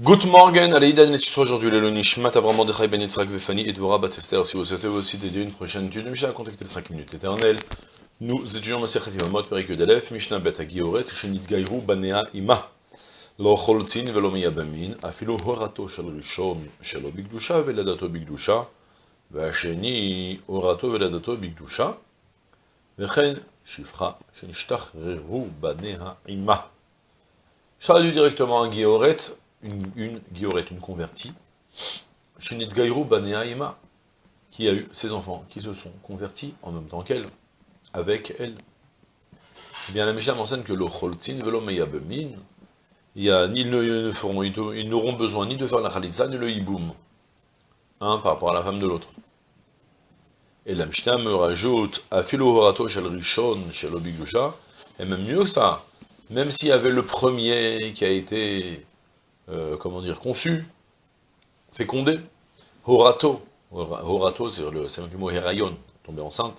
Good morning, allez, Idan et Tisra, aujourd'hui, le Lonish, Matavram, Mordechai, Ben Yitzhak, Vefani, et Dvorah, Batester. Si vous souhaitez aussi dédier une prochaine étude de Mishnah, contactez le 5 minutes éternelles. Nous étudions Masechet Yevamot, Perik Yudalef, Mishnah Bet Agioret, Shenit Gaïrou, Banea Ima. Lo Choltzin velo Miyabamin, Afilo Horato Shel Rishom, Shelo Bigdusha, Veladato Bigdusha, Vasheni Horato Veladato Bigdusha, Vechen Shifra, Shenishtach Rehu, Banea Ima. Je traduis directement à Gioret, une, une Gioret, une convertie, Shinit Gairu Banea qui a eu ses enfants, qui se sont convertis en même temps qu'elle, avec elle. Eh bien, la Mishnah m'enseigne que le Choltzin velo meyabemin, ils n'auront besoin ni de faire la Khalitza, ni le Hiboum, hein, par rapport à la femme de l'autre. Et la Mishnah me rajoute, Afilo Horato Shel Rishon Shel et même mieux que ça, même s'il y avait le premier qui a été, euh, comment dire, conçu, fécondé, Horato, Horato, c'est le, du mot Herayon, tombé enceinte,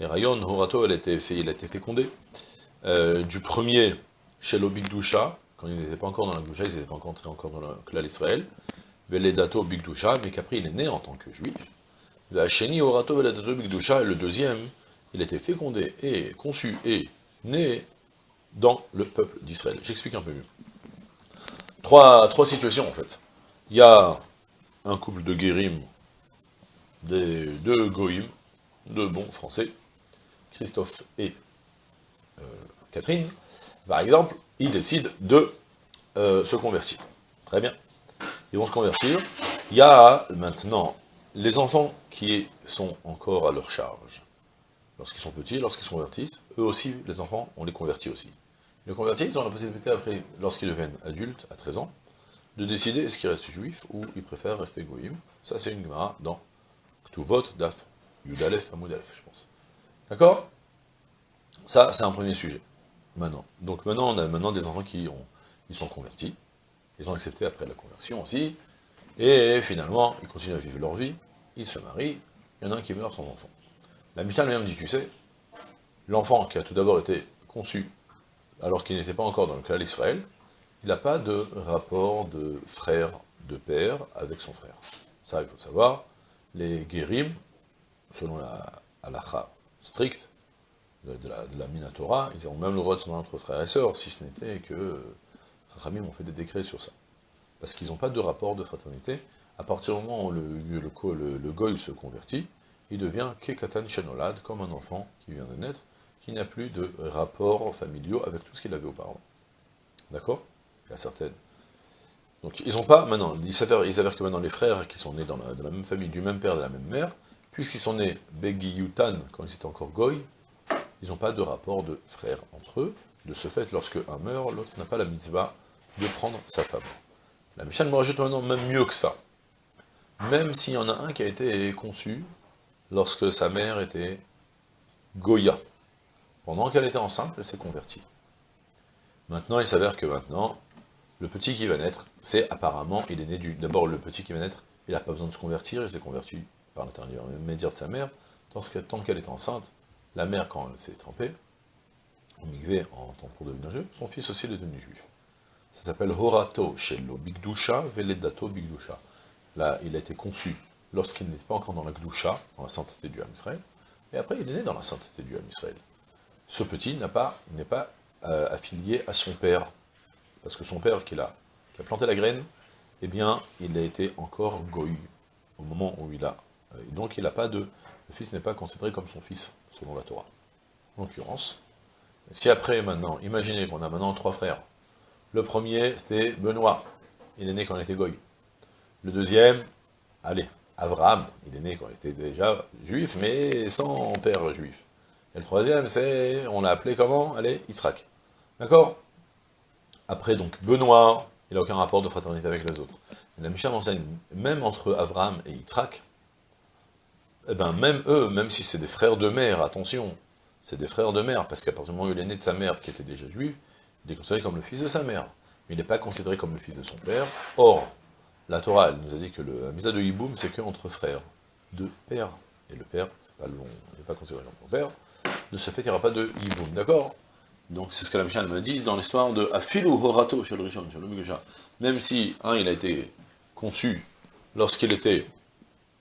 Herayon, Horato, elle a il a été fécondé, euh, du premier, chez l'Obigdusha, quand ils n'étaient pas encore dans la Gdusha, ils n'étaient pas entrés encore dans le clan d'Israël, Veledato Bigdusha, mais qu'après il est né en tant que juif, la Horato Veledato Bigdusha, et le deuxième, il a été fécondé et conçu et né dans le peuple d'Israël. J'explique un peu mieux. Trois, trois situations en fait. Il y a un couple de guérim, des deux goïm, deux bons français, Christophe et euh, Catherine, par exemple, ils décident de euh, se convertir. Très bien. Ils vont se convertir. Il y a maintenant les enfants qui sont encore à leur charge. Lorsqu'ils sont petits, lorsqu'ils se convertissent, eux aussi, les enfants, on les convertit aussi. Les convertis, ils ont la possibilité après, lorsqu'ils deviennent adultes, à 13 ans, de décider est-ce qu'ils restent juifs ou ils préfèrent rester goïm. Ça, c'est une gemara dans Ktuvot, Daf, Yudalef, Amoudalef, je pense. D'accord? Ça, c'est un premier sujet. Maintenant. Donc maintenant, on a maintenant des enfants qui ont, ils sont convertis, ils ont accepté après la conversion aussi, et finalement, ils continuent à vivre leur vie, ils se marient, il y en a un qui meurt sans enfant. La Mishnah lui-même dit, tu sais, l'enfant qui a tout d'abord été conçu, alors qu'il n'était pas encore dans le clan d'Israël, il n'a pas de rapport de frère, de père avec son frère. Ça, il faut savoir, les guérim, selon la halakha stricte, de, la, de la Minatora, ils ont même le droit de se entre frères et sœurs, si ce n'était que Rachamim ont fait des décrets sur ça. Parce qu'ils n'ont pas de rapport de fraternité. À partir du moment où le, le goy se convertit, il devient Kekatan Shenolad, comme un enfant qui vient de naître, qui n'a plus de rapports familiaux avec tout ce qu'il avait auparavant. D'accord? Il y a certaines. Donc ils n'ont pas, maintenant, il s'avère que maintenant les frères qui sont nés dans la, même famille, du même père, de la même mère, puisqu'ils sont nés Begi Yutan, quand ils étaient encore goy, ils n'ont pas de rapport de frère entre eux. De ce fait, lorsque un meurt, l'autre n'a pas la mitzvah de prendre sa femme. La Mishnah me rajoute maintenant même mieux que ça. Même s'il y en a un qui a été conçu lorsque sa mère était Goya. Pendant qu'elle était enceinte, elle s'est convertie. Maintenant, il s'avère que maintenant, le petit qui va naître, c'est apparemment, il est né du... D'abord, le petit qui va naître, il n'a pas besoin de se convertir, il s'est converti par l'intermédiaire de sa mère, tant qu'elle est enceinte, la mère, quand elle s'est trempée, en migvé, en temps pour devenir juif, son fils aussi est devenu juif. Ça s'appelle Horato Shelo Bigdusha Veledato Bigdusha. Là, il a été conçu lorsqu'il n'était pas encore dans la Gdusha, dans la sainteté du Ham Israël, et après il est né dans la sainteté du Ham Israël. Ce petit n'est pas, euh, affilié à son père, parce que son père qui a, qui a planté la graine, eh bien, il a été encore goy au moment où il a. Euh, donc il n'a pas de le fils n'est pas considéré comme son fils, selon la Torah. En l'occurrence, si après, maintenant, imaginez qu'on a maintenant trois frères. Le premier, c'était Benoît, il est né quand il était goy. Le deuxième, allez, Abraham, il est né quand il était déjà juif, mais sans père juif. Et le troisième, c'est, on l'a appelé comment? Allez, Yitzhak. D'accord? Après, donc, Benoît, il n'a aucun rapport de fraternité avec les autres. La Mishnah enseigne, même entre Abraham et Yitzhak, eh ben même eux, même si c'est des frères de mère, attention, c'est des frères de mère, parce qu'à partir du moment où il est né de sa mère, qui était déjà juive, il est considéré comme le fils de sa mère, mais il n'est pas considéré comme le fils de son père. Or, la Torah, nous a dit que le, misa de Hiboum, c'est qu'entre frères, de père, et le père, c'est pas le il n'est pas considéré comme son père, de ce fait, il n'y aura pas de Hiboum, d'accord? Donc c'est ce que la Mishnah me dit dans l'histoire de Afilu Horato chez le le Même si, un, il a été conçu lorsqu'il était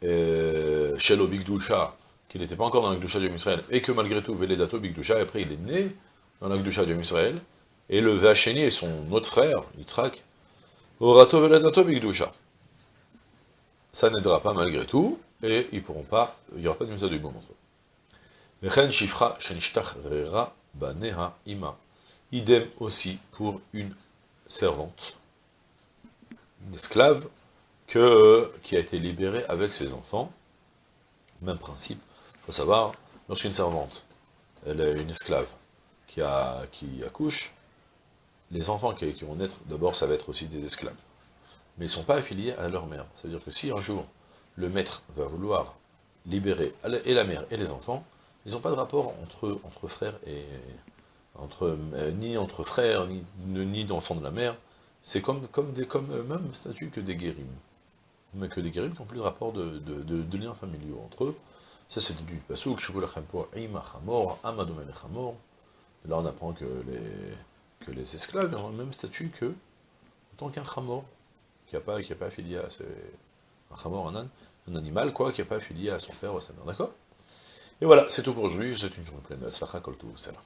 euh, chez le Bigdusha, qu'il n'était pas encore dans la Gdusha du Israël, et que malgré tout, Veledato Bigdusha, et après il est né dans la Gdusha du Israël, et le Vacheni et son autre frère, Yitzhak, Horato Veledato Bigdusha. Ça n'aidera pas malgré tout, et ils pourront pas, il n'y aura pas de mise du bon entre eux. Idem aussi pour une servante, une esclave, que, qui a été libérée avec ses enfants. Même principe. Il faut savoir, lorsqu'une servante, elle est une esclave qui, a, qui accouche, les enfants qui, vont naître, d'abord, ça va être aussi des esclaves. Mais ils ne sont pas affiliés à leur mère. C'est-à-dire que si un jour, le maître va vouloir libérer et la mère et les enfants, ils n'ont pas de rapport entre, frères et... Entre, euh, ni entre frères, ni, d'enfants de la mère. C'est comme, comme, des, comme euh, même statut que des guérims. Mais que des guérims qui n'ont plus de rapport de, de, liens familiaux entre eux. Ça, c'est du pasouk, Là, on apprend que les, que les esclaves ont le même statut que en tant qu'un chamor, qui n'a pas, pas affilié à un un animal, quoi, qui n'a pas affilié à son père ou à sa mère, d'accord Et voilà, c'est tout pour aujourd'hui, je vous souhaite une journée pleine de Kol Salam.